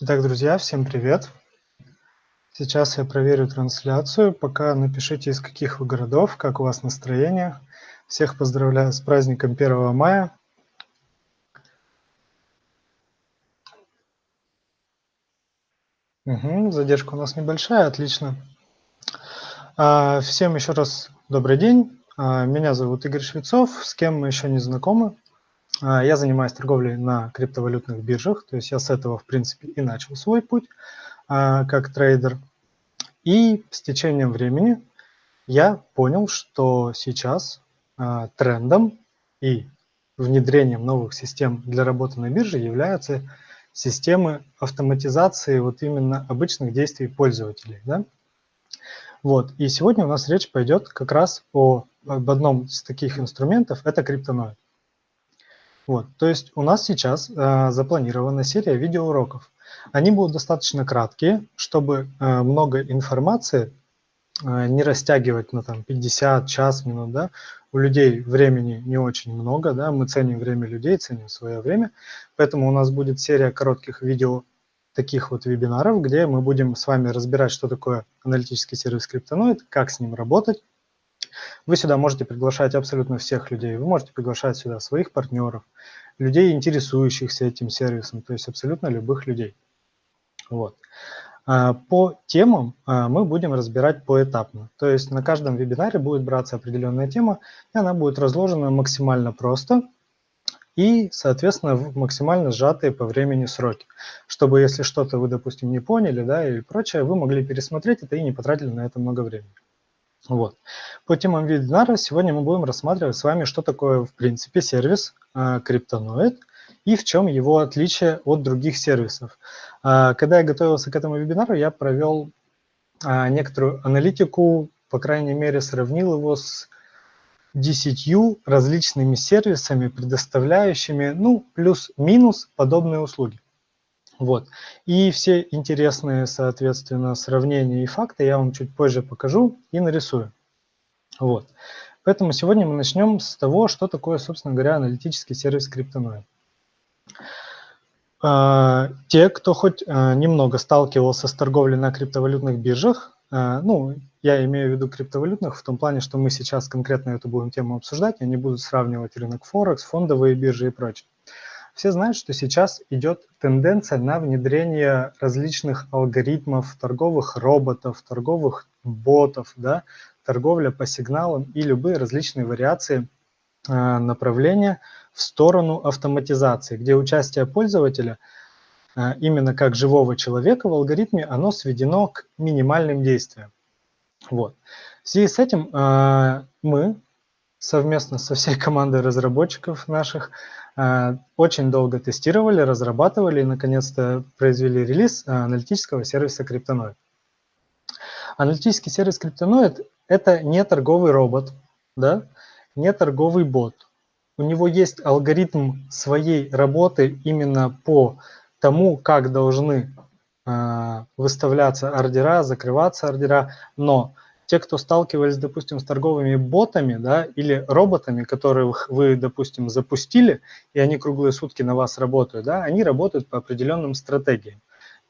Итак, друзья, всем привет! Сейчас я проверю трансляцию. Пока напишите, из каких вы городов, как у вас настроение. Всех поздравляю с праздником 1 мая. Угу, задержка у нас небольшая, отлично. А, всем еще раз добрый день. А, меня зовут Игорь Швецов, с кем мы еще не знакомы. А, я занимаюсь торговлей на криптовалютных биржах, то есть я с этого, в принципе, и начал свой путь а, как трейдер. И с течением времени я понял, что сейчас а, трендом и внедрением новых систем для работы на бирже являются системы автоматизации вот именно обычных действий пользователей. Да? Вот. И сегодня у нас речь пойдет как раз о, об одном из таких инструментов, это криптоноид. Вот, то есть у нас сейчас э, запланирована серия видеоуроков. Они будут достаточно краткие, чтобы э, много информации э, не растягивать на там 50, час, минут, да. У людей времени не очень много, да, мы ценим время людей, ценим свое время, поэтому у нас будет серия коротких видео таких вот вебинаров, где мы будем с вами разбирать, что такое аналитический сервис Криптоноид, как с ним работать, вы сюда можете приглашать абсолютно всех людей. Вы можете приглашать сюда своих партнеров, людей, интересующихся этим сервисом, то есть абсолютно любых людей. Вот. А, по темам а, мы будем разбирать поэтапно. То есть на каждом вебинаре будет браться определенная тема, и она будет разложена максимально просто и, соответственно, в максимально сжатые по времени сроки, чтобы если что-то вы, допустим, не поняли да, и прочее, вы могли пересмотреть это и не потратили на это много времени. Вот. По темам вебинара сегодня мы будем рассматривать с вами, что такое в принципе сервис э, Криптоноид и в чем его отличие от других сервисов. Э, когда я готовился к этому вебинару, я провел э, некоторую аналитику, по крайней мере сравнил его с десятью различными сервисами, предоставляющими ну, плюс-минус подобные услуги. Вот. И все интересные, соответственно, сравнения и факты я вам чуть позже покажу и нарисую. Вот. Поэтому сегодня мы начнем с того, что такое, собственно говоря, аналитический сервис Криптоноид. А, те, кто хоть а, немного сталкивался с торговлей на криптовалютных биржах, а, ну, я имею в виду криптовалютных в том плане, что мы сейчас конкретно эту будем тему обсуждать, я не буду сравнивать рынок Форекс, фондовые биржи и прочее. Все знают, что сейчас идет тенденция на внедрение различных алгоритмов, торговых роботов, торговых ботов, да, торговля по сигналам и любые различные вариации э, направления в сторону автоматизации, где участие пользователя э, именно как живого человека в алгоритме, оно сведено к минимальным действиям. Вот. В связи с этим э, мы совместно со всей командой разработчиков наших очень долго тестировали, разрабатывали и наконец-то произвели релиз а, аналитического сервиса Криптоноид. Аналитический сервис Криптоноид – это не торговый робот, да, не торговый бот. У него есть алгоритм своей работы именно по тому, как должны э, выставляться ордера, закрываться ордера, но те, кто сталкивались, допустим, с торговыми ботами да, или роботами, которых вы, допустим, запустили, и они круглые сутки на вас работают, да, они работают по определенным стратегиям.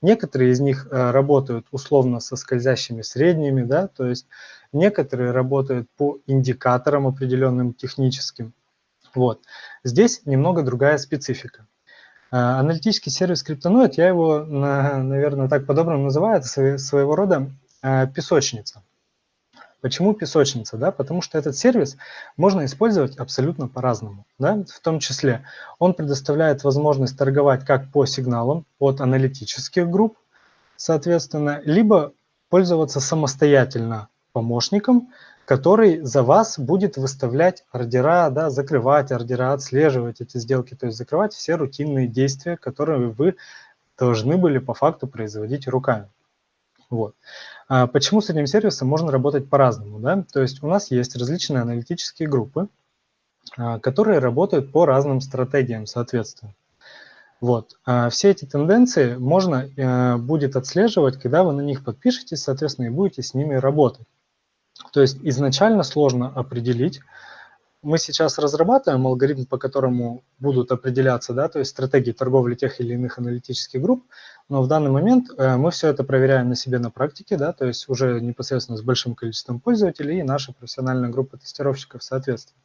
Некоторые из них э, работают условно со скользящими средними, да, то есть некоторые работают по индикаторам определенным техническим. Вот. Здесь немного другая специфика. Э, аналитический сервис Криптоноид, я его, наверное, так по-доброму называю, это своего рода э, песочница. Почему песочница? Да? Потому что этот сервис можно использовать абсолютно по-разному. Да? В том числе он предоставляет возможность торговать как по сигналам от аналитических групп, соответственно, либо пользоваться самостоятельно помощником, который за вас будет выставлять ордера, да, закрывать ордера, отслеживать эти сделки, то есть закрывать все рутинные действия, которые вы должны были по факту производить руками. Вот. А почему с этим сервисом можно работать по-разному? Да? То есть у нас есть различные аналитические группы, а, которые работают по разным стратегиям, соответственно. Вот. А все эти тенденции можно э, будет отслеживать, когда вы на них подпишетесь, соответственно, и будете с ними работать. То есть изначально сложно определить, мы сейчас разрабатываем алгоритм, по которому будут определяться, да, то есть стратегии торговли тех или иных аналитических групп, но в данный момент э, мы все это проверяем на себе на практике, да, то есть уже непосредственно с большим количеством пользователей и наша профессиональная группа тестировщиков соответственно.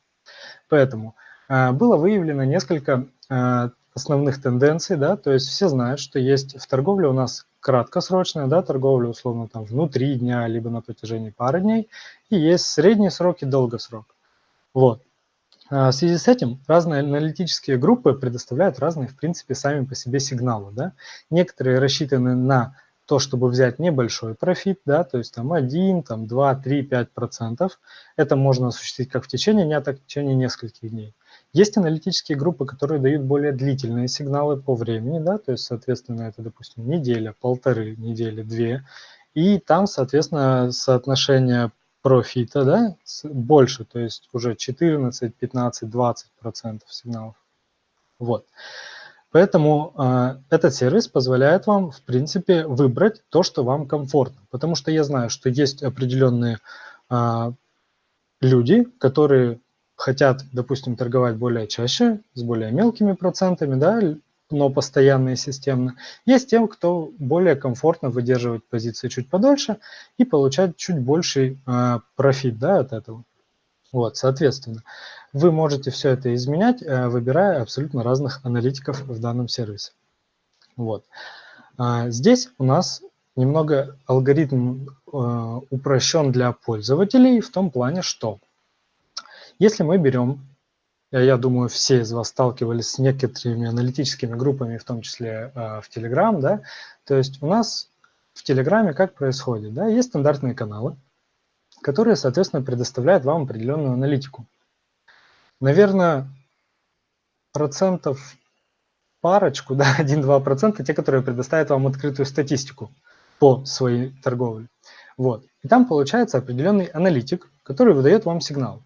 Поэтому э, было выявлено несколько э, основных тенденций, да, то есть все знают, что есть в торговле у нас краткосрочная, да, торговля условно там внутри дня, либо на протяжении пары дней, и есть средний срок и долгосрок. Вот. А, в связи с этим разные аналитические группы предоставляют разные, в принципе, сами по себе сигналы. Да? Некоторые рассчитаны на то, чтобы взять небольшой профит, да, то есть там 1, там 2, 3, 5 процентов. Это можно осуществить как в течение дня, так и в течение нескольких дней. Есть аналитические группы, которые дают более длительные сигналы по времени, да, то есть, соответственно, это, допустим, неделя, полторы недели, две. И там, соответственно, соотношение профита, да, больше, то есть уже 14, 15, 20 процентов сигналов. Вот. Поэтому э, этот сервис позволяет вам, в принципе, выбрать то, что вам комфортно. Потому что я знаю, что есть определенные э, люди, которые хотят, допустим, торговать более чаще, с более мелкими процентами, да, но постоянно и системно. Есть тем, кто более комфортно выдерживать позиции чуть подольше и получать чуть больший э, профит да, от этого. Вот, соответственно, вы можете все это изменять, э, выбирая абсолютно разных аналитиков в данном сервисе. Вот. А здесь у нас немного алгоритм э, упрощен для пользователей в том плане, что если мы берем я думаю, все из вас сталкивались с некоторыми аналитическими группами, в том числе э, в Telegram, да, то есть у нас в Телеграме как происходит, да, есть стандартные каналы, которые, соответственно, предоставляют вам определенную аналитику. Наверное, процентов парочку, да, 1-2%, те, которые предоставят вам открытую статистику по своей торговле. Вот. И там получается определенный аналитик, который выдает вам сигнал.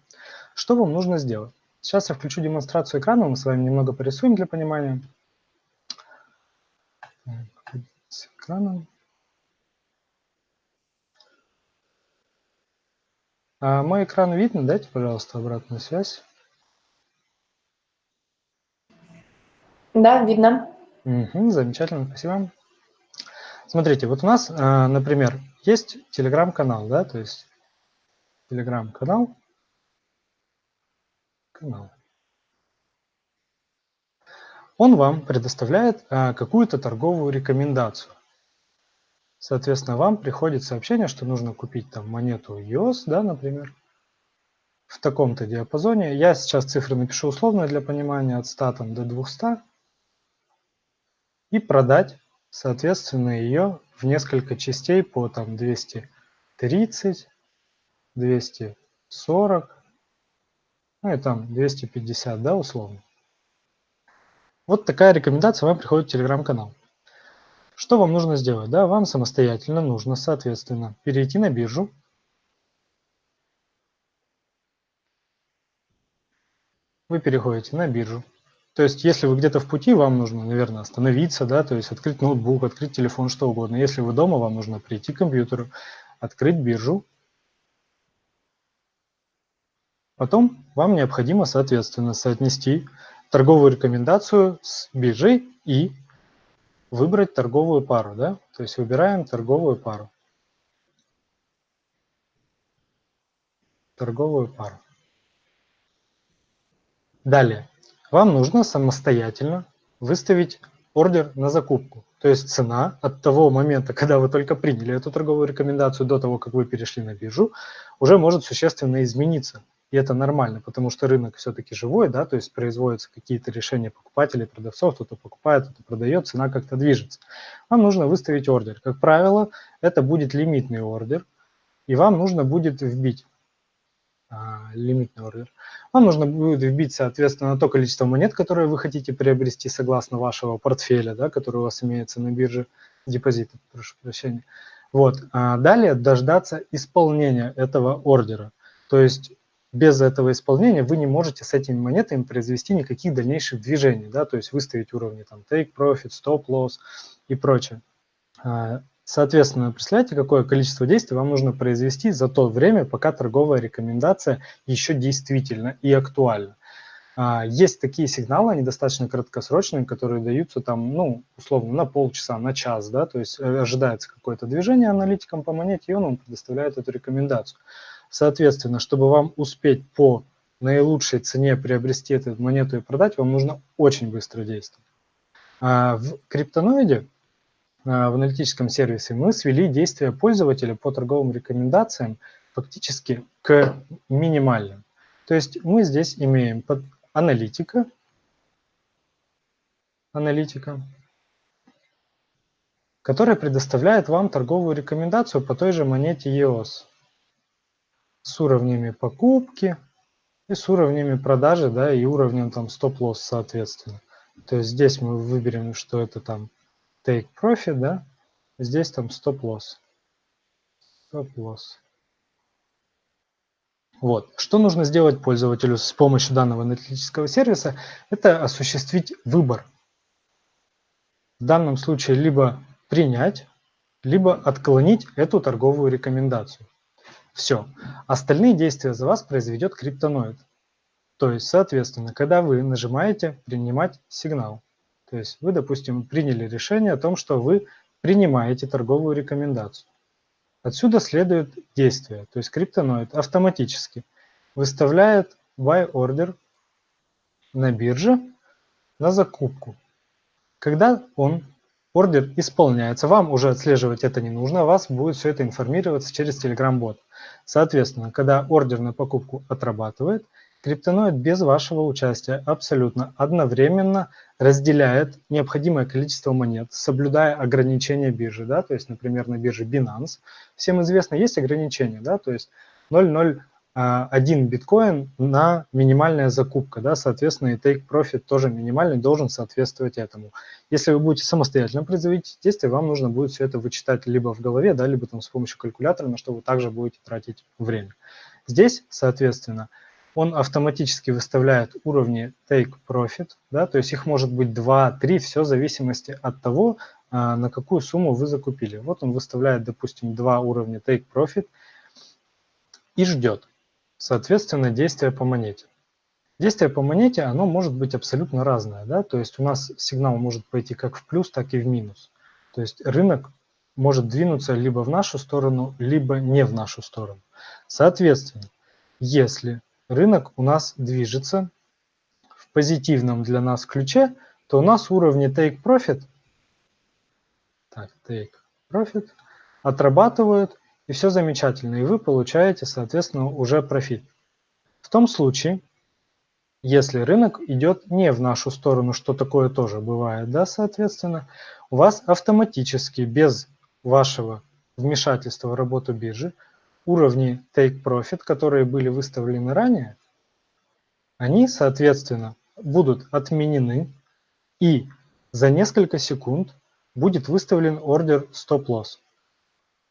Что вам нужно сделать? Сейчас я включу демонстрацию экрана, мы с вами немного порисуем для понимания. С экраном. А мой экран видно? Дайте, пожалуйста, обратную связь. Да, видно. Угу, замечательно, спасибо. Смотрите, вот у нас, а, например, есть телеграм-канал, да, то есть телеграм-канал, канал. Он вам предоставляет а, какую-то торговую рекомендацию. Соответственно, вам приходит сообщение, что нужно купить там монету EOS, да, например, в таком-то диапазоне. Я сейчас цифры напишу условно для понимания от 100 там, до 200 и продать, соответственно, ее в несколько частей по там 230, 240, ну и там 250, да, условно. Вот такая рекомендация вам приходит в телеграм-канал. Что вам нужно сделать? Да, вам самостоятельно нужно, соответственно, перейти на биржу. Вы переходите на биржу. То есть, если вы где-то в пути, вам нужно, наверное, остановиться, да, то есть открыть ноутбук, открыть телефон, что угодно. Если вы дома, вам нужно прийти к компьютеру, открыть биржу, Потом вам необходимо, соответственно, соотнести торговую рекомендацию с биржей и выбрать торговую пару. Да? То есть выбираем торговую пару. Торговую пару. Далее. Вам нужно самостоятельно выставить ордер на закупку. То есть цена от того момента, когда вы только приняли эту торговую рекомендацию до того, как вы перешли на биржу, уже может существенно измениться. И это нормально, потому что рынок все-таки живой, да, то есть производятся какие-то решения покупателей, продавцов, кто-то покупает, кто-то продает, цена как-то движется. Вам нужно выставить ордер. Как правило, это будет лимитный ордер, и вам нужно будет вбить а, лимитный ордер. Вам нужно будет вбить, соответственно, то количество монет, которые вы хотите приобрести согласно вашего портфеля, да, который у вас имеется на бирже, депозита, прошу прощения. Вот. А далее дождаться исполнения этого ордера. То есть без этого исполнения вы не можете с этими монетами произвести никаких дальнейших движений, да, то есть выставить уровни там take profit, stop loss и прочее. А, Соответственно, представляете, какое количество действий вам нужно произвести за то время, пока торговая рекомендация еще действительна и актуальна. А, есть такие сигналы, они достаточно краткосрочные, которые даются там, ну, условно, на полчаса, на час, да, то есть э, ожидается какое-то движение аналитикам по монете, и он вам предоставляет эту рекомендацию. Соответственно, чтобы вам успеть по наилучшей цене приобрести эту монету и продать, вам нужно очень быстро действовать. А в криптоноиде, а, в аналитическом сервисе, мы свели действия пользователя по торговым рекомендациям фактически к минимальным. То есть мы здесь имеем аналитика, аналитика, которая предоставляет вам торговую рекомендацию по той же монете EOS с уровнями покупки и с уровнями продажи, да, и уровнем там стоп-лосс соответственно. То есть здесь мы выберем, что это там take profit, да, здесь там стоп-лосс. Стоп-лосс. Вот. Что нужно сделать пользователю с помощью данного аналитического сервиса? Это осуществить выбор. В данном случае либо принять, либо отклонить эту торговую рекомендацию. Все. Остальные действия за вас произведет криптоноид. То есть, соответственно, когда вы нажимаете «Принимать сигнал», то есть вы, допустим, приняли решение о том, что вы принимаете торговую рекомендацию. Отсюда следует действие, то есть криптоноид автоматически выставляет buy order на бирже на закупку. Когда он ордер исполняется, вам уже отслеживать это не нужно, вас будет все это информироваться через Telegram-бот. Соответственно, когда ордер на покупку отрабатывает, Криптоноид без вашего участия абсолютно одновременно разделяет необходимое количество монет, соблюдая ограничения биржи. Да? То есть, например, на бирже Binance всем известно, есть ограничения, да? то есть 0,01 биткоин на минимальная закупка, да, соответственно, и take profit тоже минимальный должен соответствовать этому. Если вы будете самостоятельно производить действия, вам нужно будет все это вычитать либо в голове, да, либо там с помощью калькулятора, на что вы также будете тратить время. Здесь, соответственно, он автоматически выставляет уровни take profit, да, то есть их может быть 2, 3, все в зависимости от того, а, на какую сумму вы закупили. Вот он выставляет, допустим, два уровня take profit и ждет, соответственно, действия по монете. Действие по монете, оно может быть абсолютно разное, да, то есть у нас сигнал может пойти как в плюс, так и в минус. То есть рынок может двинуться либо в нашу сторону, либо не в нашу сторону. Соответственно, если рынок у нас движется в позитивном для нас ключе, то у нас уровни take profit, так, take profit отрабатывают, и все замечательно, и вы получаете, соответственно, уже профит. В том случае, если рынок идет не в нашу сторону, что такое тоже бывает, да, соответственно, у вас автоматически без вашего вмешательства в работу биржи уровни take profit, которые были выставлены ранее, они, соответственно, будут отменены и за несколько секунд будет выставлен ордер стоп-лосс,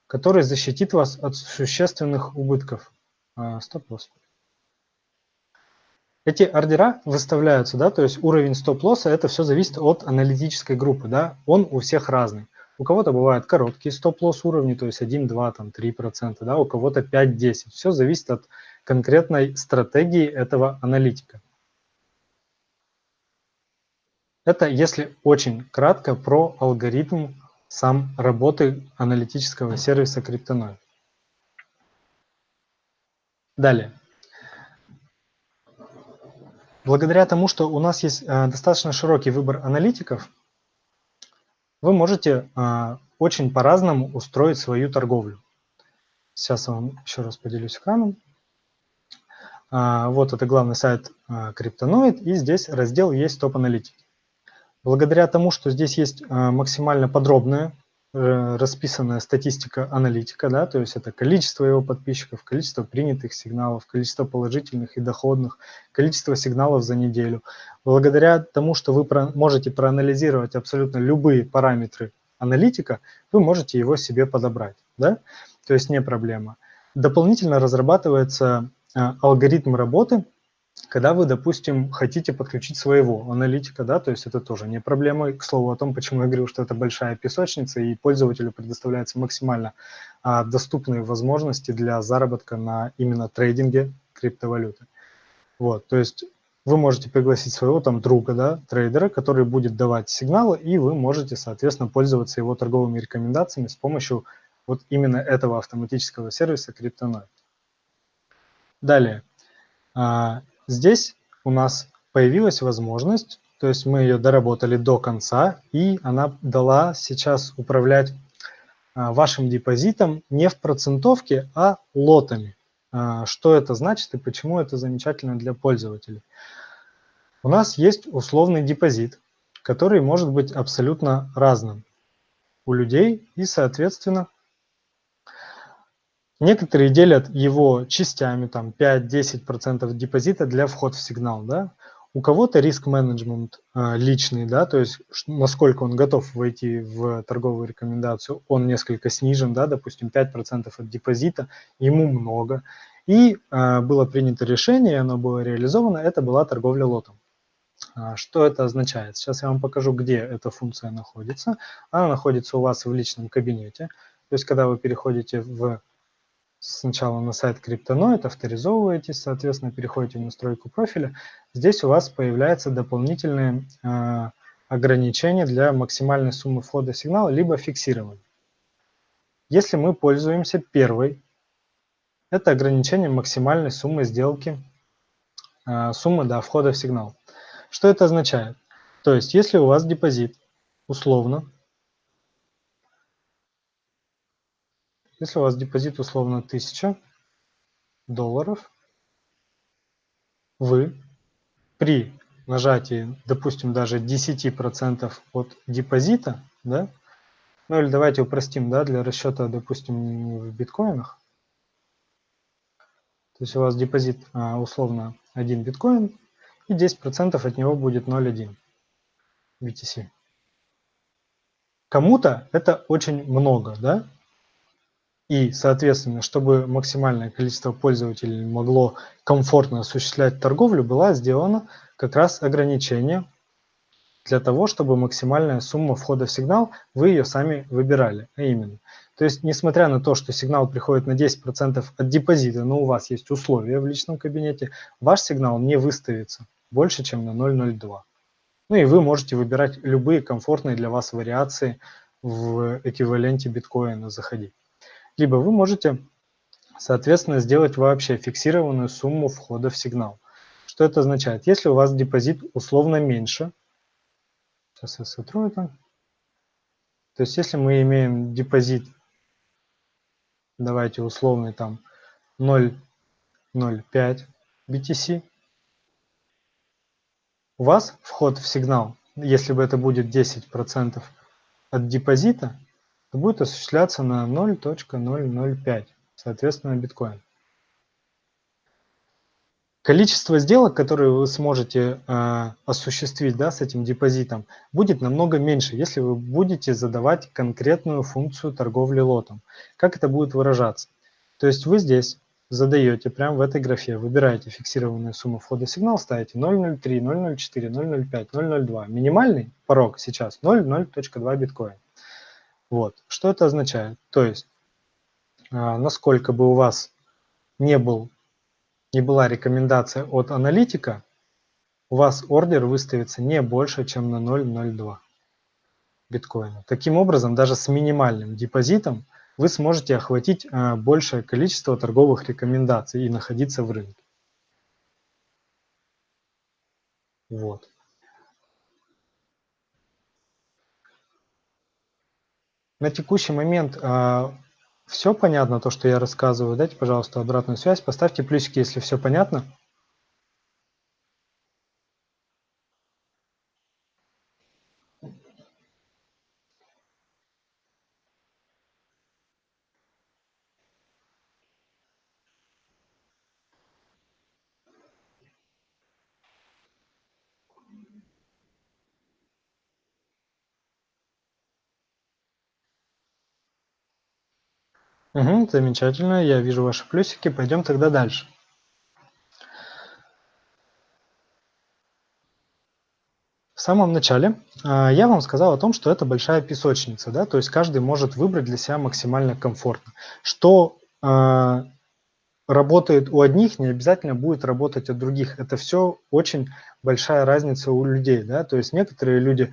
который защитит вас от существенных убытков. А, стоп-лосс. Эти ордера выставляются, да, то есть уровень стоп-лосса, это все зависит от аналитической группы, да, он у всех разный. У кого-то бывают короткие стоп-лосс уровни, то есть 1, 2, там 3%, да, у кого-то 5-10. Все зависит от конкретной стратегии этого аналитика. Это если очень кратко про алгоритм сам работы аналитического сервиса Cryptonoid. Далее. Благодаря тому, что у нас есть э, достаточно широкий выбор аналитиков, вы можете а, очень по-разному устроить свою торговлю. Сейчас я вам еще раз поделюсь экраном. А, вот это главный сайт Криптоноид, и здесь раздел есть топ-аналитики. Благодаря тому, что здесь есть а, максимально подробная Э, расписанная статистика аналитика, да, то есть это количество его подписчиков, количество принятых сигналов, количество положительных и доходных, количество сигналов за неделю. Благодаря тому, что вы можете проанализировать абсолютно любые параметры аналитика, вы можете его себе подобрать, да, то есть не проблема. Дополнительно разрабатывается э, алгоритм работы когда вы, допустим, хотите подключить своего аналитика, да, то есть это тоже не проблема. К слову о том, почему я говорю, что это большая песочница, и пользователю предоставляются максимально а, доступные возможности для заработка на именно трейдинге криптовалюты. Вот, то есть вы можете пригласить своего там друга, да, трейдера, который будет давать сигналы, и вы можете, соответственно, пользоваться его торговыми рекомендациями с помощью вот именно этого автоматического сервиса CryptoNote. Далее. Здесь у нас появилась возможность, то есть мы ее доработали до конца, и она дала сейчас управлять а, вашим депозитом не в процентовке, а лотами. А, что это значит и почему это замечательно для пользователей? У нас есть условный депозит, который может быть абсолютно разным у людей, и, соответственно, Некоторые делят его частями, там 5-10% депозита для вход в сигнал, да. У кого-то риск-менеджмент э, личный, да, то есть насколько он готов войти в торговую рекомендацию, он несколько снижен, да, допустим, 5% от депозита, ему много. И э, было принято решение, оно было реализовано, это была торговля лотом. А, что это означает? Сейчас я вам покажу, где эта функция находится. Она находится у вас в личном кабинете. То есть, когда вы переходите в сначала на сайт Криптоноид, авторизовываетесь, соответственно, переходите в настройку профиля. Здесь у вас появляются дополнительные э, ограничения для максимальной суммы входа сигнала, либо фиксирования. Если мы пользуемся первой, это ограничение максимальной суммы сделки, э, суммы до входа в сигнал. Что это означает? То есть, если у вас депозит условно Если у вас депозит условно 1000 долларов, вы при нажатии, допустим, даже 10% от депозита, да, ну или давайте упростим, да, для расчета, допустим, в биткоинах. То есть у вас депозит а, условно 1 биткоин, и 10% от него будет 0,1 BTC. Кому-то это очень много, да? И, соответственно, чтобы максимальное количество пользователей могло комфортно осуществлять торговлю, была сделана как раз ограничение для того, чтобы максимальная сумма входа в сигнал, вы ее сами выбирали, а именно. То есть, несмотря на то, что сигнал приходит на 10% от депозита, но у вас есть условия в личном кабинете, ваш сигнал не выставится больше, чем на 0,02. Ну и вы можете выбирать любые комфортные для вас вариации в эквиваленте биткоина заходить либо вы можете, соответственно, сделать вообще фиксированную сумму входа в сигнал. Что это означает? Если у вас депозит условно меньше, сейчас я сотру это, то есть если мы имеем депозит, давайте условный там 0,05 BTC, у вас вход в сигнал, если бы это будет 10% от депозита, то будет осуществляться на 0.005, соответственно, биткоин. Количество сделок, которые вы сможете э, осуществить да, с этим депозитом, будет намного меньше, если вы будете задавать конкретную функцию торговли лотом. Как это будет выражаться? То есть вы здесь задаете прямо в этой графе, выбираете фиксированную сумму входа сигнал, ставите 0.03, 0.04, 0.05, 0.02. Минимальный порог сейчас 0.0.2 биткоин. Вот. Что это означает? То есть, а, насколько бы у вас не, был, не была рекомендация от аналитика, у вас ордер выставится не больше, чем на 0.02 биткоина. Таким образом, даже с минимальным депозитом вы сможете охватить а, большее количество торговых рекомендаций и находиться в рынке. Вот. На текущий момент а, все понятно, то, что я рассказываю. Дайте, пожалуйста, обратную связь. Поставьте плюсики, если все понятно. Угу, замечательно, я вижу ваши плюсики. Пойдем тогда дальше. В самом начале а, я вам сказал о том, что это большая песочница, да, то есть каждый может выбрать для себя максимально комфортно. Что э, работает у одних, не обязательно будет работать у других. Это все очень большая разница у людей, да, то есть некоторые люди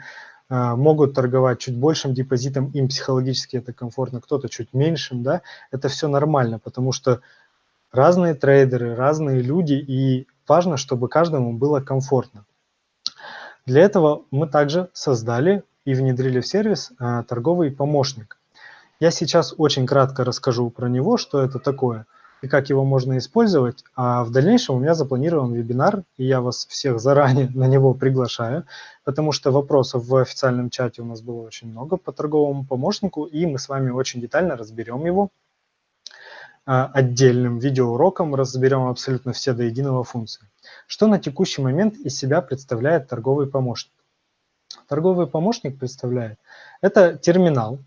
могут торговать чуть большим депозитом, им психологически это комфортно, кто-то чуть меньшим, да, это все нормально, потому что разные трейдеры, разные люди, и важно, чтобы каждому было комфортно. Для этого мы также создали и внедрили в сервис а, торговый помощник. Я сейчас очень кратко расскажу про него, что это такое и как его можно использовать. А в дальнейшем у меня запланирован вебинар, и я вас всех заранее на него приглашаю, потому что вопросов в официальном чате у нас было очень много по торговому помощнику, и мы с вами очень детально разберем его а, отдельным видеоуроком, разберем абсолютно все до единого функции. Что на текущий момент из себя представляет торговый помощник? Торговый помощник представляет – это терминал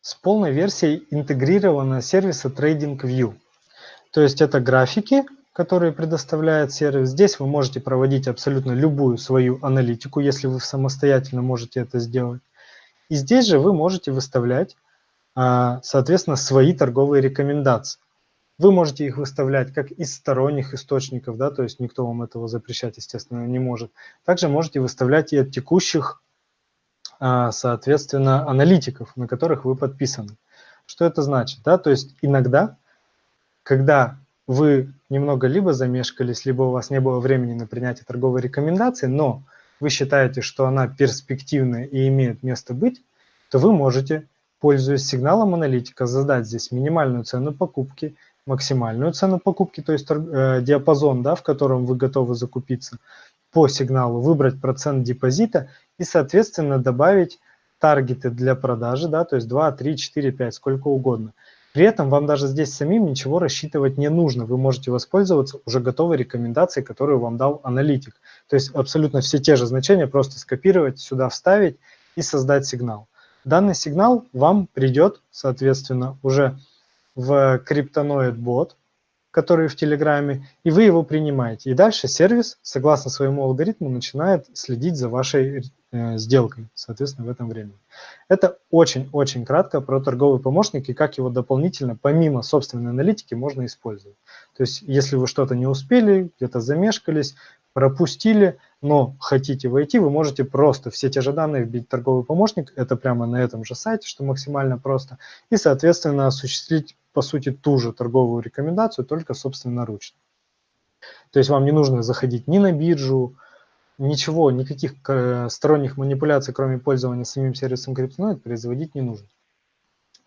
с полной версией интегрированного сервиса TradingView. То есть это графики, которые предоставляет сервис. Здесь вы можете проводить абсолютно любую свою аналитику, если вы самостоятельно можете это сделать. И здесь же вы можете выставлять, а, соответственно, свои торговые рекомендации. Вы можете их выставлять как из сторонних источников, да, то есть никто вам этого запрещать, естественно, не может. Также можете выставлять и от текущих, соответственно, аналитиков, на которых вы подписаны. Что это значит? Да? То есть иногда, когда вы немного либо замешкались, либо у вас не было времени на принятие торговой рекомендации, но вы считаете, что она перспективная и имеет место быть, то вы можете, пользуясь сигналом аналитика, задать здесь минимальную цену покупки – максимальную цену покупки, то есть э, диапазон, да, в котором вы готовы закупиться по сигналу, выбрать процент депозита и, соответственно, добавить таргеты для продажи, да, то есть 2, 3, 4, 5, сколько угодно. При этом вам даже здесь самим ничего рассчитывать не нужно. Вы можете воспользоваться уже готовой рекомендацией, которую вам дал аналитик. То есть абсолютно все те же значения просто скопировать, сюда вставить и создать сигнал. Данный сигнал вам придет, соответственно, уже в криптоноид бот, который в Телеграме, и вы его принимаете. И дальше сервис, согласно своему алгоритму, начинает следить за вашей э, сделкой, соответственно, в этом времени. Это очень-очень кратко про торговый помощник и как его дополнительно, помимо собственной аналитики, можно использовать. То есть, если вы что-то не успели, где-то замешкались, пропустили, но хотите войти, вы можете просто все те же данные вбить торговый помощник, это прямо на этом же сайте, что максимально просто, и, соответственно, осуществить, по сути, ту же торговую рекомендацию, только собственноручно. То есть вам не нужно заходить ни на биржу, ничего, никаких э, сторонних манипуляций, кроме пользования самим сервисом CryptoNoid, производить не нужно.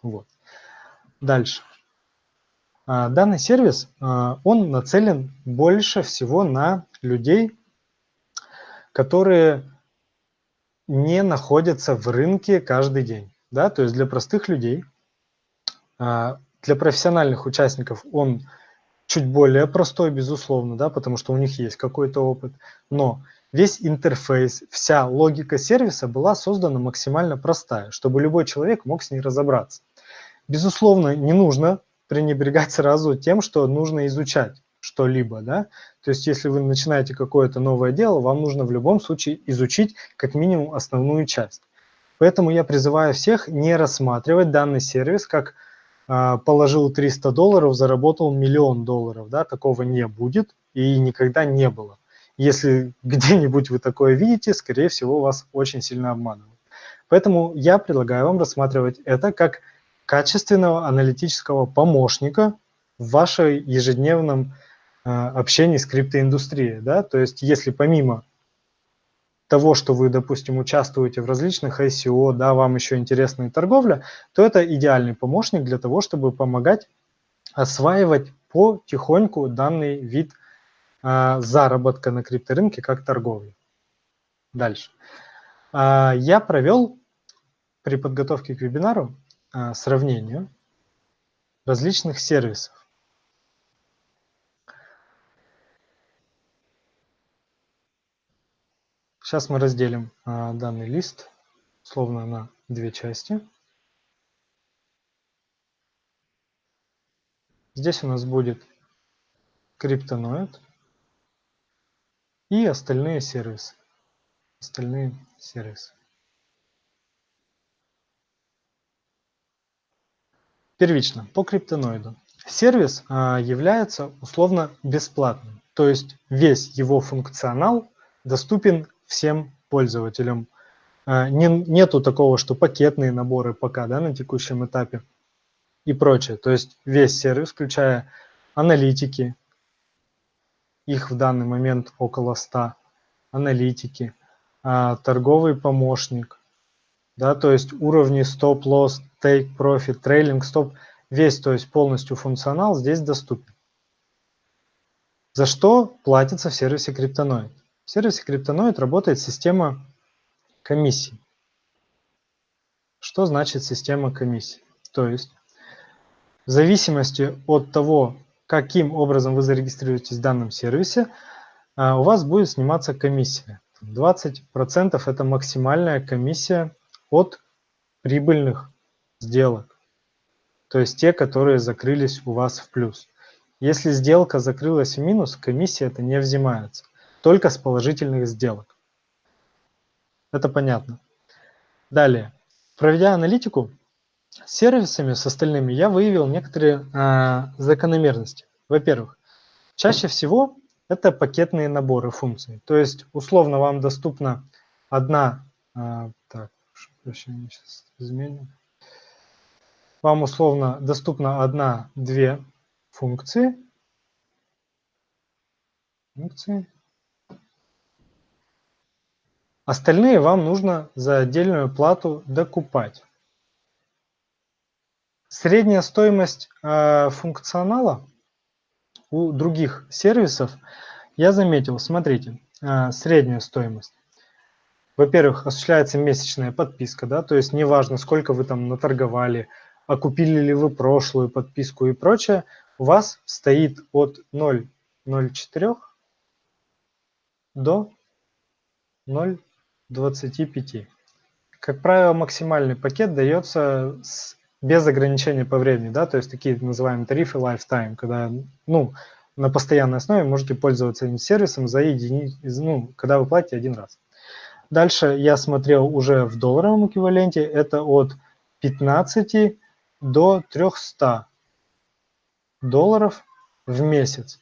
Вот. Дальше. А, данный сервис, а, он нацелен больше всего на людей, которые не находятся в рынке каждый день. Да? То есть для простых людей, а, для профессиональных участников он чуть более простой, безусловно, да, потому что у них есть какой-то опыт, но весь интерфейс, вся логика сервиса была создана максимально простая, чтобы любой человек мог с ней разобраться. Безусловно, не нужно пренебрегать сразу тем, что нужно изучать что-либо, да, то есть если вы начинаете какое-то новое дело, вам нужно в любом случае изучить как минимум основную часть. Поэтому я призываю всех не рассматривать данный сервис как положил 300 долларов, заработал миллион долларов, да, такого не будет и никогда не было. Если где-нибудь вы такое видите, скорее всего, вас очень сильно обманывают. Поэтому я предлагаю вам рассматривать это как качественного аналитического помощника в вашей ежедневном э, общении с криптоиндустрией. Да? То есть если помимо того, что вы, допустим, участвуете в различных ICO, да, вам еще интересна и торговля, то это идеальный помощник для того, чтобы помогать осваивать потихоньку данный вид э, заработка на крипторынке как торговли. Дальше. Э, я провел при подготовке к вебинару а, сравнению различных сервисов. Сейчас мы разделим а, данный лист словно на две части. Здесь у нас будет криптоноид. и остальные сервисы. Остальные сервисы. Первично, по криптоноиду. Сервис а, является условно бесплатным, то есть весь его функционал доступен всем пользователям. А, не, нету такого, что пакетные наборы пока да, на текущем этапе и прочее. То есть весь сервис, включая аналитики, их в данный момент около 100, аналитики, а, торговый помощник, да, то есть уровни стоп-лосс, take-profit, трейлинг, стоп, весь, то есть полностью функционал здесь доступен. За что платится в сервисе Cryptonoid? В сервисе Cryptonoid работает система комиссий. Что значит система комиссий? То есть в зависимости от того, каким образом вы зарегистрируетесь в данном сервисе, а, у вас будет сниматься комиссия. 20% это максимальная комиссия от прибыльных сделок. То есть те, которые закрылись у вас в плюс. Если сделка закрылась в минус, комиссия это не взимается. Только с положительных сделок. Это понятно. Далее. Проведя аналитику, с сервисами, с остальными, я выявил некоторые э, закономерности. Во-первых, чаще всего это пакетные наборы функций. То есть, условно, вам доступна одна... Э, так, прощения, сейчас изменим. Вам условно доступна одна-две функции. Функции. Остальные вам нужно за отдельную плату докупать. Средняя стоимость э, функционала у других сервисов я заметил, смотрите, э, средняя стоимость. Во-первых, осуществляется месячная подписка, да, то есть неважно, сколько вы там наторговали, окупили ли вы прошлую подписку и прочее, у вас стоит от 0,04 до 0,25. Как правило, максимальный пакет дается с без ограничения по времени, да, то есть такие называемые тарифы lifetime, когда, ну, на постоянной основе можете пользоваться этим сервисом за единицу, ну, когда вы платите один раз. Дальше я смотрел уже в долларовом эквиваленте, это от 15 до 300 долларов в месяц.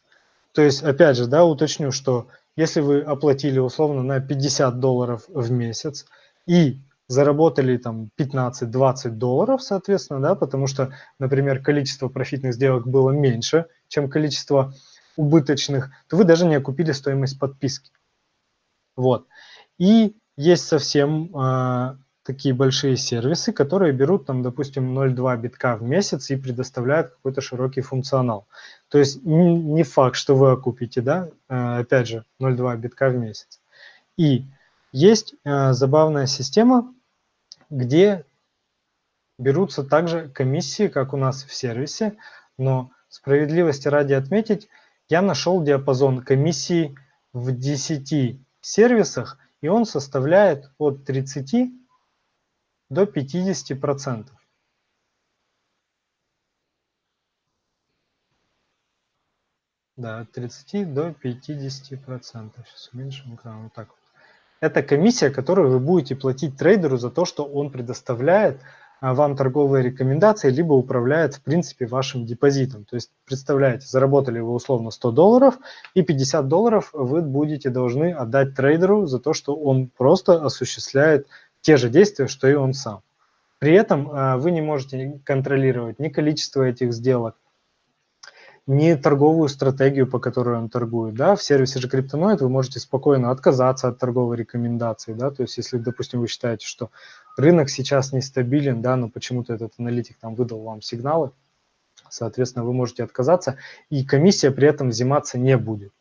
То есть, опять же, да, уточню, что если вы оплатили условно на 50 долларов в месяц и заработали там 15-20 долларов, соответственно, да, потому что, например, количество профитных сделок было меньше, чем количество убыточных, то вы даже не окупили стоимость подписки. Вот. И есть совсем э, такие большие сервисы, которые берут там, допустим, 0,2 битка в месяц и предоставляют какой-то широкий функционал. То есть не, факт, что вы окупите, да, э, опять же, 0,2 битка в месяц. И есть э, забавная система, где берутся также комиссии, как у нас в сервисе, но справедливости ради отметить, я нашел диапазон комиссий в 10 сервисах, и он составляет от 30 до 50 процентов. Да, от 30 до 50 процентов. Сейчас уменьшим экран. Вот так вот. Это комиссия, которую вы будете платить трейдеру за то, что он предоставляет а, вам торговые рекомендации, либо управляет, в принципе, вашим депозитом. То есть, представляете, заработали вы условно 100 долларов, и 50 долларов вы будете должны отдать трейдеру за то, что он просто осуществляет те же действия, что и он сам. При этом а, вы не можете контролировать ни количество этих сделок, не торговую стратегию, по которой он торгует. Да? В сервисе же Cryptonoid вы можете спокойно отказаться от торговой рекомендации. Да? То есть если, допустим, вы считаете, что рынок сейчас нестабилен, да, но почему-то этот аналитик там выдал вам сигналы, соответственно, вы можете отказаться, и комиссия при этом взиматься не будет.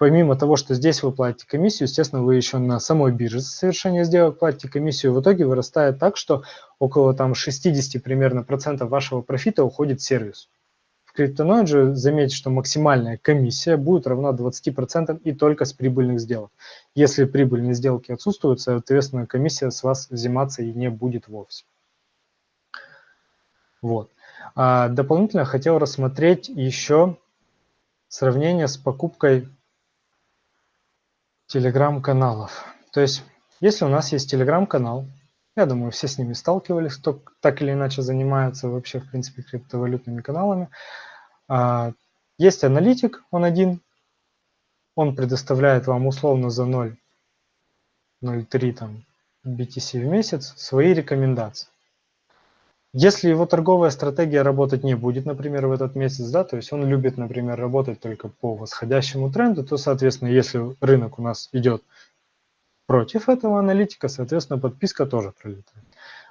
Помимо того, что здесь вы платите комиссию, естественно, вы еще на самой бирже за совершение сделок платите комиссию. В итоге вырастает так, что около там 60 примерно процентов вашего профита уходит в сервис. В Cryptonoid же заметьте, что максимальная комиссия будет равна 20% и только с прибыльных сделок. Если прибыльные сделки отсутствуют, соответственно, комиссия с вас взиматься и не будет вовсе. Вот. А дополнительно хотел рассмотреть еще сравнение с покупкой телеграм-каналов. То есть, если у нас есть телеграм-канал, я думаю, все с ними сталкивались, кто так или иначе занимается вообще, в принципе, криптовалютными каналами. А, есть аналитик, он один, он предоставляет вам условно за 0,03 там BTC в месяц свои рекомендации. Если его торговая стратегия работать не будет, например, в этот месяц, да, то есть он любит, например, работать только по восходящему тренду, то, соответственно, если рынок у нас идет против этого аналитика, соответственно, подписка тоже пролетает.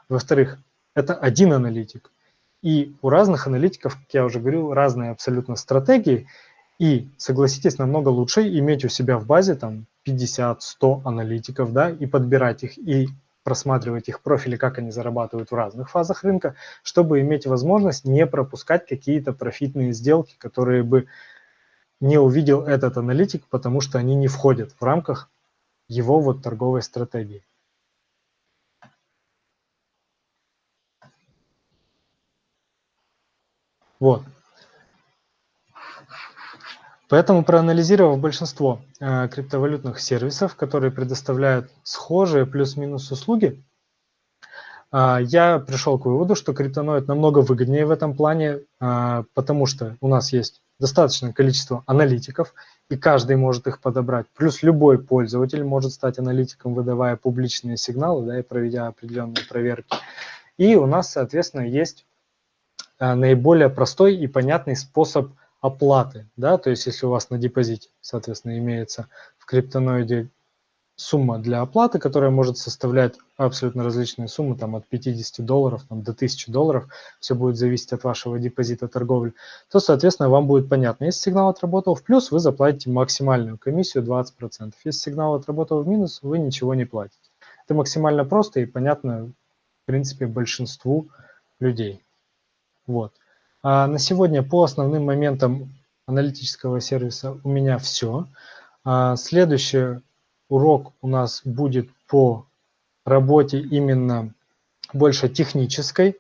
Во-вторых, это один аналитик. И у разных аналитиков, как я уже говорил, разные абсолютно стратегии. И, согласитесь, намного лучше иметь у себя в базе там 50-100 аналитиков, да, и подбирать их, и просматривать их профили, как они зарабатывают в разных фазах рынка, чтобы иметь возможность не пропускать какие-то профитные сделки, которые бы не увидел этот аналитик, потому что они не входят в рамках его вот торговой стратегии. Вот. Поэтому проанализировав большинство э, криптовалютных сервисов, которые предоставляют схожие плюс-минус услуги, э, я пришел к выводу, что криптоноид намного выгоднее в этом плане, э, потому что у нас есть достаточное количество аналитиков, и каждый может их подобрать. Плюс любой пользователь может стать аналитиком, выдавая публичные сигналы да, и проведя определенные проверки. И у нас, соответственно, есть наиболее простой и понятный способ оплаты, да, то есть если у вас на депозите, соответственно, имеется в криптоноиде сумма для оплаты, которая может составлять абсолютно различные суммы, там от 50 долларов там, до 1000 долларов, все будет зависеть от вашего депозита торговли, то, соответственно, вам будет понятно, если сигнал отработал в плюс, вы заплатите максимальную комиссию 20%. Если сигнал отработал в минус, вы ничего не платите. Это максимально просто и понятно, в принципе, большинству людей. Вот. А на сегодня по основным моментам аналитического сервиса у меня все. А следующий урок у нас будет по работе именно больше технической.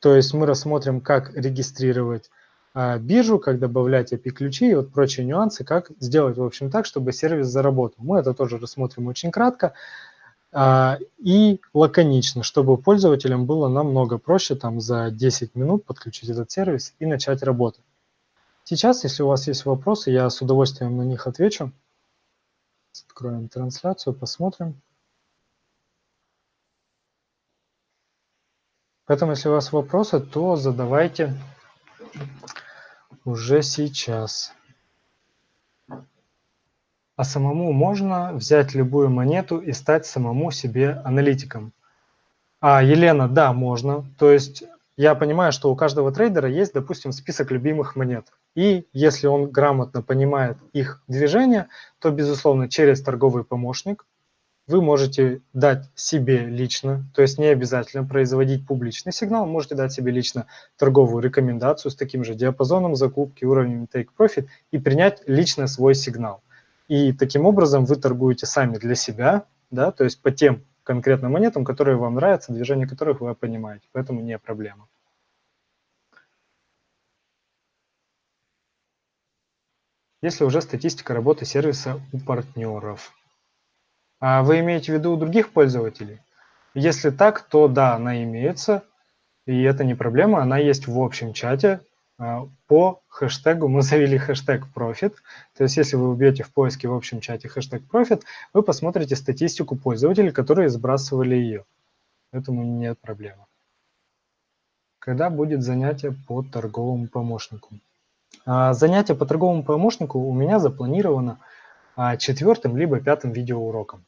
То есть мы рассмотрим, как регистрировать а, биржу, как добавлять API-ключи и вот прочие нюансы, как сделать, в общем, так, чтобы сервис заработал. Мы это тоже рассмотрим очень кратко. А, и лаконично, чтобы пользователям было намного проще там за 10 минут подключить этот сервис и начать работать. Сейчас, если у вас есть вопросы, я с удовольствием на них отвечу. Откроем трансляцию, посмотрим. Поэтому, если у вас вопросы, то задавайте уже сейчас а самому можно взять любую монету и стать самому себе аналитиком. А, Елена, да, можно. То есть я понимаю, что у каждого трейдера есть, допустим, список любимых монет. И если он грамотно понимает их движение, то, безусловно, через торговый помощник вы можете дать себе лично, то есть не обязательно производить публичный сигнал, можете дать себе лично торговую рекомендацию с таким же диапазоном закупки, уровнем take profit и принять лично свой сигнал. И таким образом вы торгуете сами для себя, да, то есть по тем конкретным монетам, которые вам нравятся, движение которых вы понимаете, поэтому не проблема. Если уже статистика работы сервиса у партнеров. А вы имеете в виду у других пользователей? Если так, то да, она имеется, и это не проблема, она есть в общем чате, по хэштегу мы завели хэштег Profit. То есть если вы убьете в поиске в общем чате хэштег Profit, вы посмотрите статистику пользователей, которые сбрасывали ее. Поэтому нет проблемы. Когда будет занятие по торговому помощнику? А, занятие по торговому помощнику у меня запланировано а, четвертым либо пятым видеоуроком.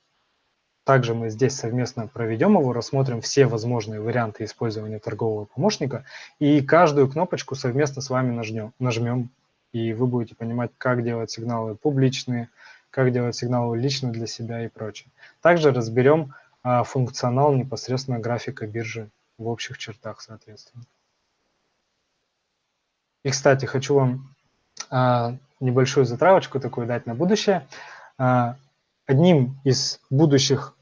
Также мы здесь совместно проведем его, рассмотрим все возможные варианты использования торгового помощника и каждую кнопочку совместно с вами нажмем, нажмем и вы будете понимать, как делать сигналы публичные, как делать сигналы лично для себя и прочее. Также разберем а, функционал непосредственно графика биржи в общих чертах, соответственно. И, кстати, хочу вам а, небольшую затравочку такую дать на будущее. А, одним из будущих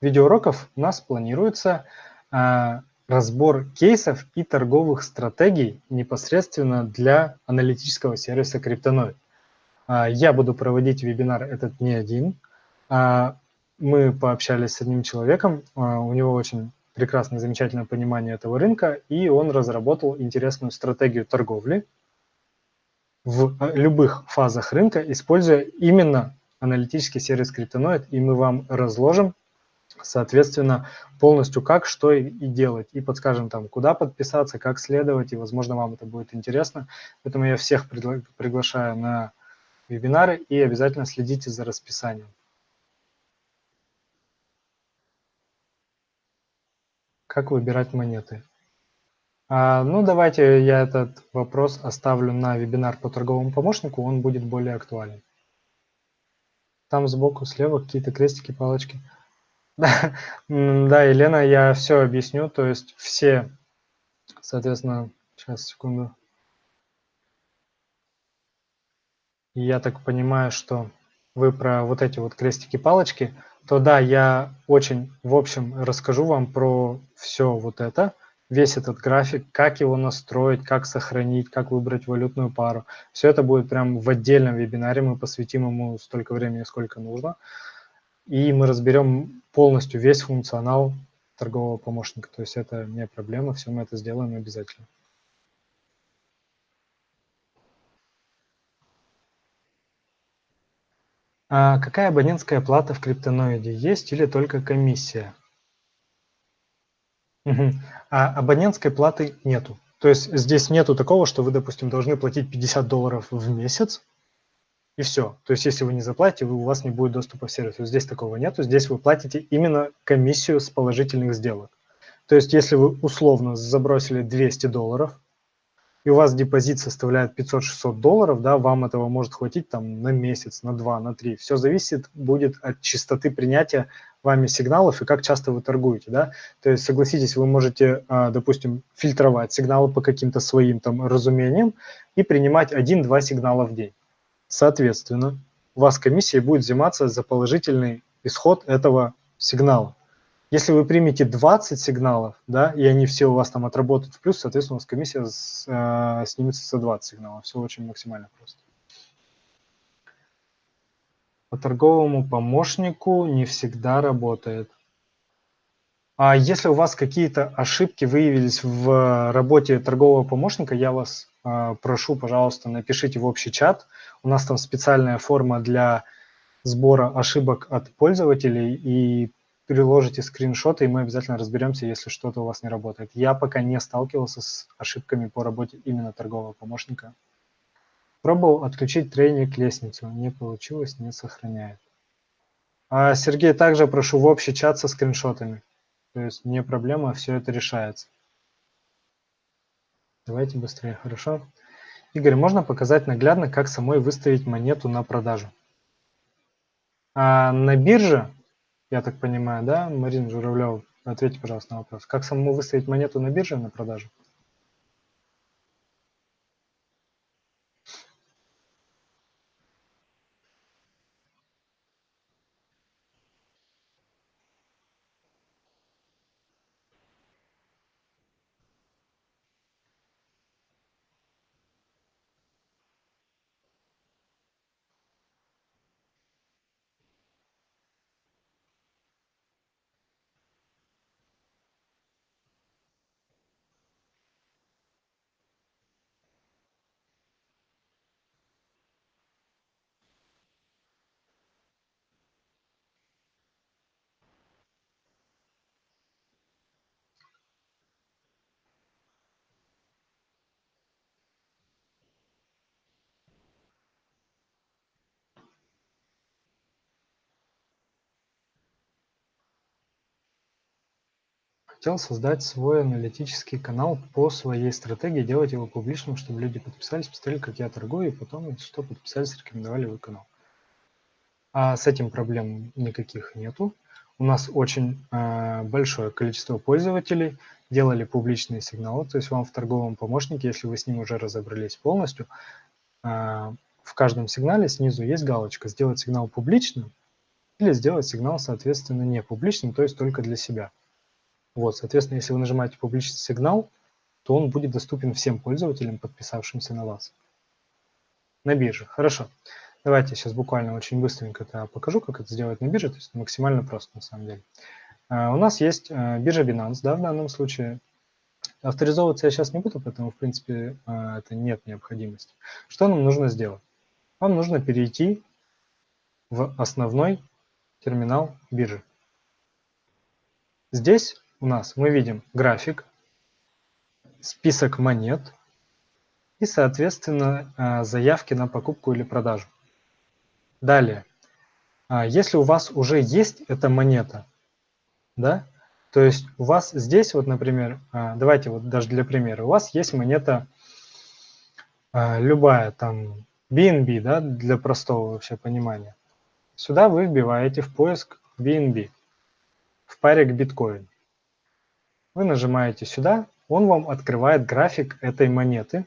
видеоуроков у нас планируется а, разбор кейсов и торговых стратегий непосредственно для аналитического сервиса Криптоноид. А, я буду проводить вебинар этот не один. А, мы пообщались с одним человеком, у него очень прекрасное, замечательное понимание этого рынка, и он разработал интересную стратегию торговли в любых фазах рынка, используя именно аналитический сервис Cryptonoid, и мы вам разложим, соответственно, полностью как, что и, делать, и подскажем там, куда подписаться, как следовать, и, возможно, вам это будет интересно. Поэтому я всех пригла приглашаю на вебинары и обязательно следите за расписанием. Как выбирать монеты? А, ну, давайте я этот вопрос оставлю на вебинар по торговому помощнику, он будет более актуален. Там сбоку, слева какие-то крестики, палочки. Да, Елена, я все объясню, то есть все, соответственно, сейчас, секунду. Я так понимаю, что вы про вот эти вот крестики-палочки – то да, я очень в общем расскажу вам про все вот это, весь этот график, как его настроить, как сохранить, как выбрать валютную пару. Все это будет прям в отдельном вебинаре, мы посвятим ему столько времени, сколько нужно. И мы разберем полностью весь функционал торгового помощника. То есть это не проблема, все мы это сделаем обязательно. А какая абонентская плата в криптоноиде? Есть или только комиссия? Угу. А абонентской платы нету. То есть здесь нету такого, что вы, допустим, должны платить 50 долларов в месяц, и все. То есть если вы не заплатите, вы, у вас не будет доступа в сервис. Здесь такого нету. Здесь вы платите именно комиссию с положительных сделок. То есть если вы условно забросили 200 долларов, и у вас депозит составляет 500-600 долларов, да, вам этого может хватить там на месяц, на два, на три. Все зависит будет от частоты принятия вами сигналов и как часто вы торгуете, да. То есть, согласитесь, вы можете, а, допустим, фильтровать сигналы по каким-то своим там разумениям и принимать один-два сигнала в день. Соответственно, у вас комиссия будет взиматься за положительный исход этого сигнала. Если вы примете 20 сигналов, да, и они все у вас там отработают в плюс, соответственно, у вас комиссия с, э, снимется за 20 сигналов. Все очень максимально просто. По торговому помощнику не всегда работает. А если у вас какие-то ошибки выявились в работе торгового помощника, я вас э, прошу, пожалуйста, напишите в общий чат. У нас там специальная форма для сбора ошибок от пользователей, и приложите скриншоты, и мы обязательно разберемся, если что-то у вас не работает. Я пока не сталкивался с ошибками по работе именно торгового помощника. Пробовал отключить трейник лестницу, не получилось, не сохраняет. А, Сергей, также прошу в общий чат со скриншотами. То есть не проблема, все это решается. Давайте быстрее, хорошо? Игорь, можно показать наглядно, как самой выставить монету на продажу? А на бирже я так понимаю, да, Марина Журавлева? Ответьте, пожалуйста, на вопрос. Как самому выставить монету на бирже на продажу? Хотел создать свой аналитический канал по своей стратегии, делать его публичным, чтобы люди подписались, посмотрели, как я торгую, и потом, что подписались, рекомендовали вы канал. А с этим проблем никаких нету. У нас очень э, большое количество пользователей делали публичные сигналы, то есть вам в торговом помощнике, если вы с ним уже разобрались полностью, э, в каждом сигнале снизу есть галочка «Сделать сигнал публичным» или «Сделать сигнал, соответственно, не публичным», то есть только для себя. Вот, соответственно, если вы нажимаете публичный сигнал, то он будет доступен всем пользователям, подписавшимся на вас. На бирже. Хорошо. Давайте сейчас буквально очень быстренько это покажу, как это сделать на бирже, то есть максимально просто на самом деле. Uh, у нас есть uh, биржа Binance, да, в данном случае. Авторизовываться я сейчас не буду, поэтому, в принципе, uh, это нет необходимости. Что нам нужно сделать? Вам нужно перейти в основной терминал биржи. Здесь у нас мы видим график, список монет и, соответственно, заявки на покупку или продажу. Далее, а, если у вас уже есть эта монета, да, то есть у вас здесь вот, например, а, давайте вот даже для примера, у вас есть монета а, любая, там, BNB, да, для простого вообще понимания. Сюда вы вбиваете в поиск BNB в паре к биткоин. Вы нажимаете сюда, он вам открывает график этой монеты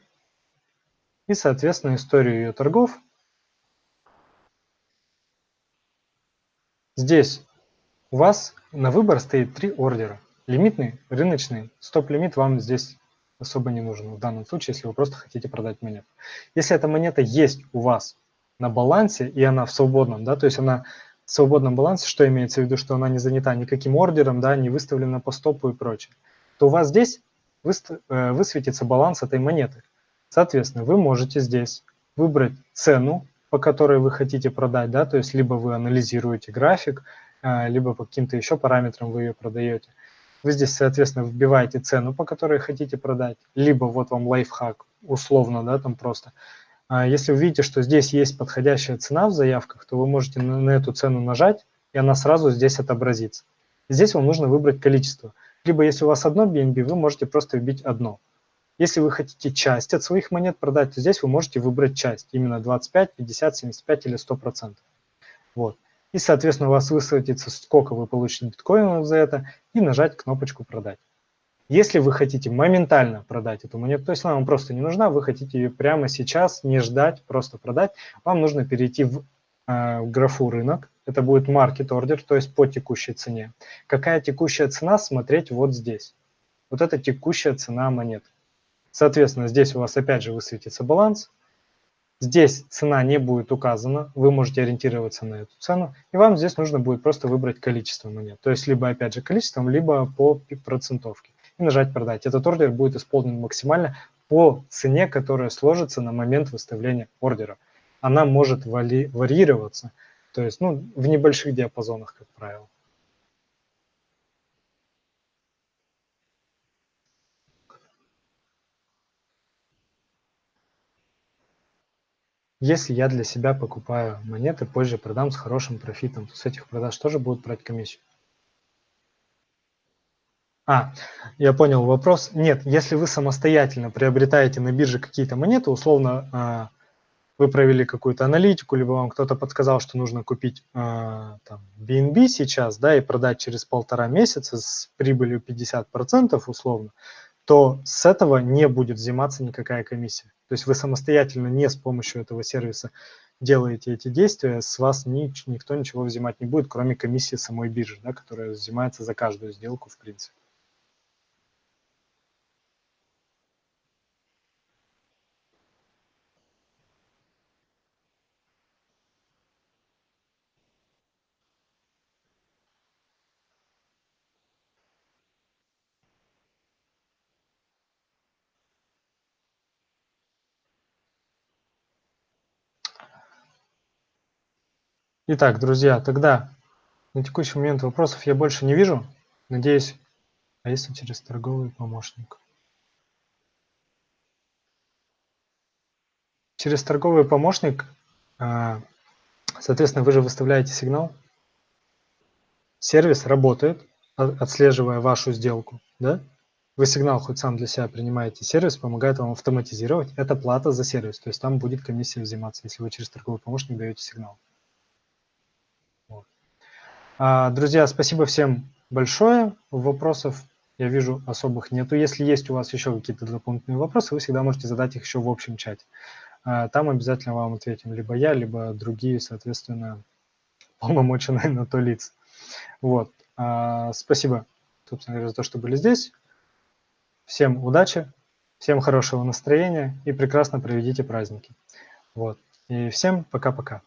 и, соответственно, историю ее торгов Здесь у вас на выбор стоит три ордера. Лимитный, рыночный, стоп-лимит вам здесь особо не нужен в данном случае, если вы просто хотите продать монету. Если эта монета есть у вас на балансе, и она в свободном, да, то есть она в свободном балансе, что имеется в виду, что она не занята никаким ордером, да, не выставлена по стопу и прочее, то у вас здесь э, высветится баланс этой монеты. Соответственно, вы можете здесь выбрать цену, по которой вы хотите продать, да, то есть либо вы анализируете график, а, либо по каким-то еще параметрам вы ее продаете. Вы здесь, соответственно, вбиваете цену, по которой хотите продать, либо вот вам лайфхак, условно, да, там просто. А, если вы видите, что здесь есть подходящая цена в заявках, то вы можете на эту цену нажать, и она сразу здесь отобразится. Здесь вам нужно выбрать количество. Либо если у вас одно BNB, вы можете просто вбить одно. Если вы хотите часть от своих монет продать, то здесь вы можете выбрать часть, именно 25, 50, 75 или 100%. Вот. И, соответственно, у вас высветится, сколько вы получите биткоинов за это, и нажать кнопочку «Продать». Если вы хотите моментально продать эту монету, то есть она вам просто не нужна, вы хотите ее прямо сейчас, не ждать, просто продать, вам нужно перейти в э, графу «Рынок». Это будет market order, то есть по текущей цене. Какая текущая цена, смотреть вот здесь. Вот это текущая цена монеты. Соответственно, здесь у вас опять же высветится баланс. Здесь цена не будет указана, вы можете ориентироваться на эту цену, и вам здесь нужно будет просто выбрать количество монет. То есть либо опять же количеством, либо по процентовке. И нажать «Продать». Этот ордер будет исполнен максимально по цене, которая сложится на момент выставления ордера. Она может варьироваться, то есть ну, в небольших диапазонах, как правило. Если я для себя покупаю монеты, позже продам с хорошим профитом, то с этих продаж тоже будут брать комиссию. А, я понял вопрос. Нет, если вы самостоятельно приобретаете на бирже какие-то монеты, условно, а, вы провели какую-то аналитику, либо вам кто-то подсказал, что нужно купить а, там, BNB сейчас, да, и продать через полтора месяца с прибылью 50% условно, то с этого не будет взиматься никакая комиссия. То есть вы самостоятельно не с помощью этого сервиса делаете эти действия, с вас ни, никто ничего взимать не будет, кроме комиссии самой биржи, да, которая взимается за каждую сделку в принципе. Итак, друзья, тогда на текущий момент вопросов я больше не вижу. Надеюсь, а если через торговый помощник? Через торговый помощник, а, соответственно, вы же выставляете сигнал. Сервис работает, отслеживая вашу сделку. Да? Вы сигнал хоть сам для себя принимаете, сервис помогает вам автоматизировать. Это плата за сервис, то есть там будет комиссия взиматься, если вы через торговый помощник даете сигнал. А, друзья, спасибо всем большое. Вопросов, я вижу, особых нету. Если есть у вас еще какие-то дополнительные вопросы, вы всегда можете задать их еще в общем чате. А, там обязательно вам ответим либо я, либо другие, соответственно, полномоченные на то лица. Вот. А, спасибо, собственно говоря, за то, что были здесь. Всем удачи, всем хорошего настроения и прекрасно проведите праздники. Вот. И всем пока-пока.